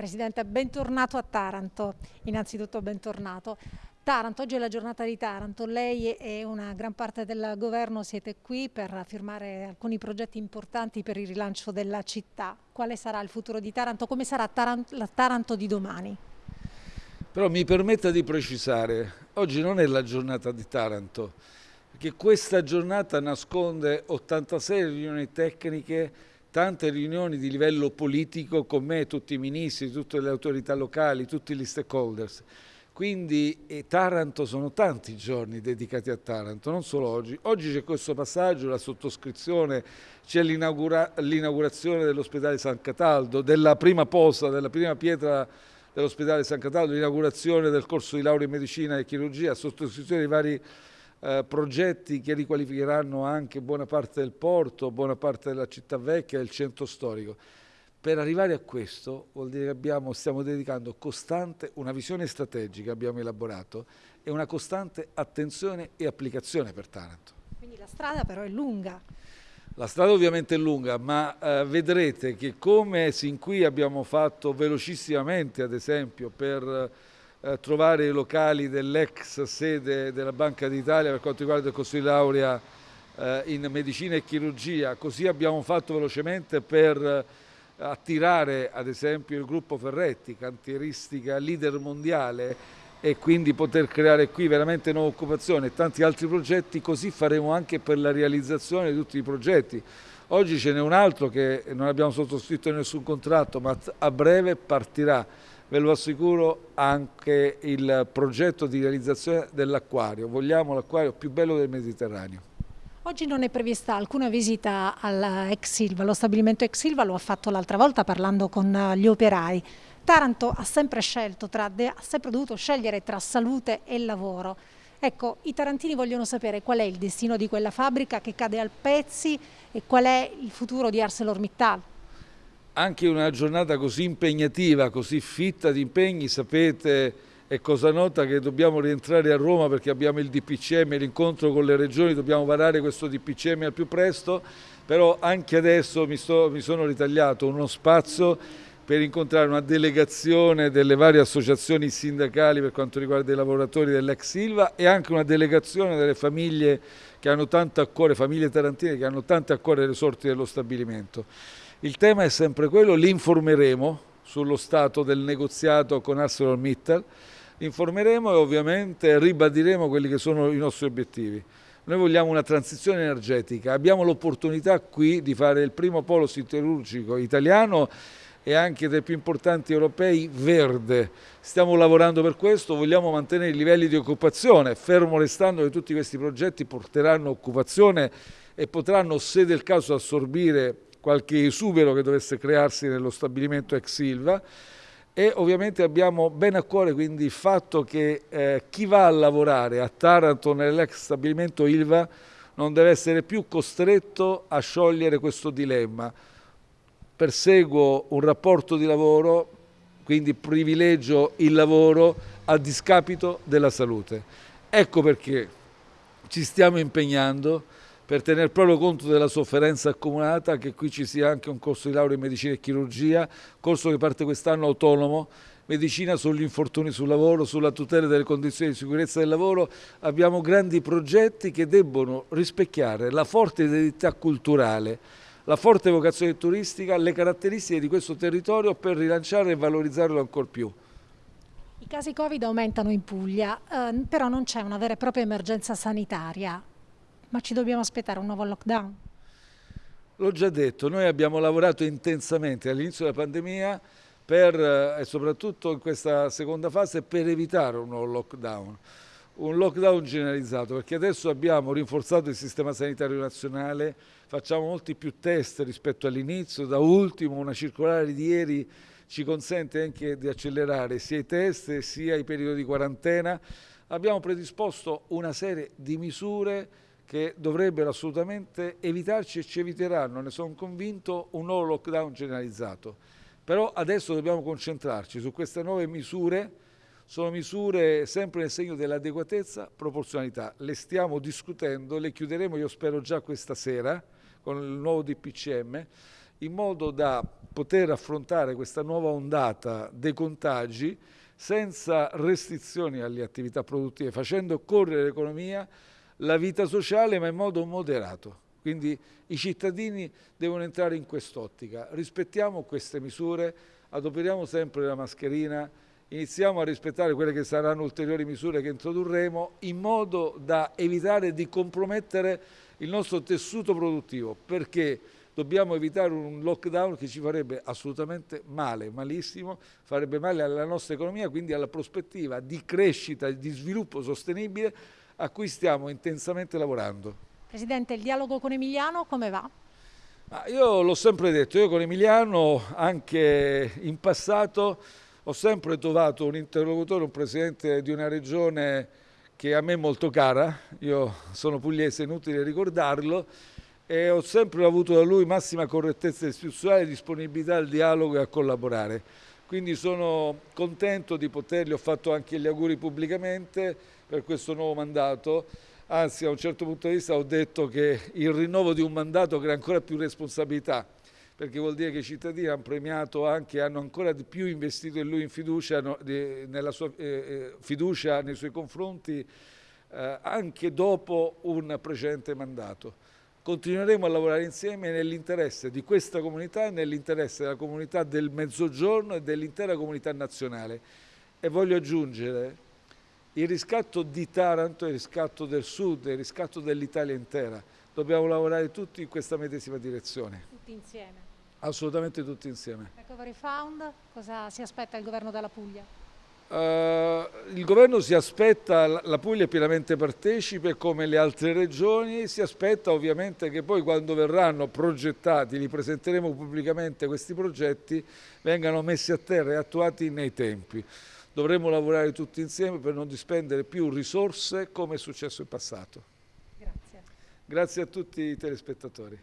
Presidente, bentornato a Taranto. Innanzitutto bentornato. Taranto, oggi è la giornata di Taranto, lei e una gran parte del governo siete qui per firmare alcuni progetti importanti per il rilancio della città. Quale sarà il futuro di Taranto? Come sarà Taranto, la Taranto di domani? Però mi permetta di precisare, oggi non è la giornata di Taranto, perché questa giornata nasconde 86 riunioni tecniche tante riunioni di livello politico con me, tutti i ministri, tutte le autorità locali, tutti gli stakeholders. Quindi Taranto sono tanti giorni dedicati a Taranto, non solo oggi. Oggi c'è questo passaggio, la sottoscrizione, c'è l'inaugurazione dell'ospedale San Cataldo, della prima posa, della prima pietra dell'ospedale San Cataldo, l'inaugurazione del corso di laurea in medicina e chirurgia, sottoscrizione di vari eh, progetti che riqualificheranno anche buona parte del porto, buona parte della città vecchia e del centro storico. Per arrivare a questo vuol dire che abbiamo, stiamo dedicando costante, una visione strategica abbiamo elaborato e una costante attenzione e applicazione per Taranto. Quindi la strada però è lunga. La strada ovviamente è lunga, ma eh, vedrete che come sin qui abbiamo fatto velocissimamente, ad esempio, per trovare i locali dell'ex sede della Banca d'Italia per quanto riguarda il corso di laurea eh, in medicina e chirurgia, così abbiamo fatto velocemente per eh, attirare ad esempio il gruppo Ferretti, cantieristica leader mondiale e quindi poter creare qui veramente nuova occupazione e tanti altri progetti, così faremo anche per la realizzazione di tutti i progetti. Oggi ce n'è un altro che non abbiamo sottoscritto nessun contratto, ma a breve partirà ve lo assicuro, anche il progetto di realizzazione dell'acquario. Vogliamo l'acquario più bello del Mediterraneo. Oggi non è prevista alcuna visita all'ex Silva, lo stabilimento ex Silva lo ha fatto l'altra volta parlando con gli operai. Taranto ha sempre scelto, tra, ha sempre dovuto scegliere tra salute e lavoro. Ecco, i tarantini vogliono sapere qual è il destino di quella fabbrica che cade al pezzi e qual è il futuro di ArcelorMittal anche una giornata così impegnativa, così fitta di impegni, sapete è cosa nota che dobbiamo rientrare a Roma perché abbiamo il DPCM, l'incontro con le regioni, dobbiamo varare questo DPCM al più presto, però anche adesso mi, sto, mi sono ritagliato uno spazio per incontrare una delegazione delle varie associazioni sindacali per quanto riguarda i lavoratori dell'ex Silva e anche una delegazione delle famiglie che hanno tanto a cuore, famiglie tarantine che hanno tanto a cuore le sorti dello stabilimento. Il tema è sempre quello, li informeremo sullo stato del negoziato con ArcelorMittal, informeremo e ovviamente ribadiremo quelli che sono i nostri obiettivi. Noi vogliamo una transizione energetica, abbiamo l'opportunità qui di fare il primo polo siderurgico italiano e anche dei più importanti europei verde. Stiamo lavorando per questo, vogliamo mantenere i livelli di occupazione, fermo restando che tutti questi progetti porteranno occupazione e potranno, se del caso, assorbire qualche esubero che dovesse crearsi nello stabilimento ex Silva e ovviamente abbiamo ben a cuore quindi il fatto che eh, chi va a lavorare a Taranto nell'ex stabilimento Ilva non deve essere più costretto a sciogliere questo dilemma. Perseguo un rapporto di lavoro, quindi privilegio il lavoro a discapito della salute. Ecco perché ci stiamo impegnando per tener proprio conto della sofferenza accumulata, che qui ci sia anche un corso di laurea in medicina e chirurgia, corso che parte quest'anno autonomo, medicina sugli infortuni sul lavoro, sulla tutela delle condizioni di sicurezza del lavoro. Abbiamo grandi progetti che debbono rispecchiare la forte identità culturale, la forte vocazione turistica, le caratteristiche di questo territorio per rilanciare e valorizzarlo ancora più. I casi Covid aumentano in Puglia, eh, però non c'è una vera e propria emergenza sanitaria. Ma ci dobbiamo aspettare un nuovo lockdown? L'ho già detto, noi abbiamo lavorato intensamente all'inizio della pandemia per, eh, e soprattutto in questa seconda fase per evitare un nuovo lockdown, un lockdown generalizzato perché adesso abbiamo rinforzato il sistema sanitario nazionale, facciamo molti più test rispetto all'inizio, da ultimo una circolare di ieri ci consente anche di accelerare sia i test sia i periodi di quarantena, abbiamo predisposto una serie di misure che dovrebbero assolutamente evitarci e ci eviteranno, ne sono convinto, un nuovo lockdown generalizzato. Però adesso dobbiamo concentrarci su queste nuove misure, sono misure sempre nel segno dell'adeguatezza, proporzionalità. Le stiamo discutendo, le chiuderemo io spero già questa sera con il nuovo DPCM in modo da poter affrontare questa nuova ondata dei contagi senza restrizioni alle attività produttive, facendo correre l'economia, la vita sociale, ma in modo moderato. Quindi i cittadini devono entrare in quest'ottica. Rispettiamo queste misure, adoperiamo sempre la mascherina, iniziamo a rispettare quelle che saranno ulteriori misure che introdurremo in modo da evitare di compromettere il nostro tessuto produttivo perché dobbiamo evitare un lockdown che ci farebbe assolutamente male, malissimo, farebbe male alla nostra economia, quindi alla prospettiva di crescita e di sviluppo sostenibile a cui stiamo intensamente lavorando. Presidente, il dialogo con Emiliano come va? Ma io l'ho sempre detto, io con Emiliano anche in passato ho sempre trovato un interlocutore, un presidente di una regione che a me è molto cara, io sono pugliese, inutile ricordarlo, e ho sempre avuto da lui massima correttezza istituzionale, disponibilità al dialogo e a collaborare. Quindi sono contento di potergli, ho fatto anche gli auguri pubblicamente per questo nuovo mandato. Anzi a un certo punto di vista ho detto che il rinnovo di un mandato crea ancora più responsabilità, perché vuol dire che i cittadini hanno premiato anche, hanno ancora di più investito in lui in fiducia, nella sua eh, eh, fiducia nei suoi confronti eh, anche dopo un precedente mandato. Continueremo a lavorare insieme nell'interesse di questa comunità e nell'interesse della comunità del Mezzogiorno e dell'intera comunità nazionale. E voglio aggiungere il riscatto di Taranto, il riscatto del Sud, il riscatto dell'Italia intera. Dobbiamo lavorare tutti in questa medesima direzione. Tutti insieme? Assolutamente tutti insieme. Recovery Fund, cosa si aspetta il governo della Puglia? Uh, il governo si aspetta, la Puglia è pienamente partecipe come le altre regioni, si aspetta ovviamente che poi quando verranno progettati, li presenteremo pubblicamente questi progetti, vengano messi a terra e attuati nei tempi dovremmo lavorare tutti insieme per non dispendere più risorse come è successo in passato. Grazie. Grazie a tutti i telespettatori.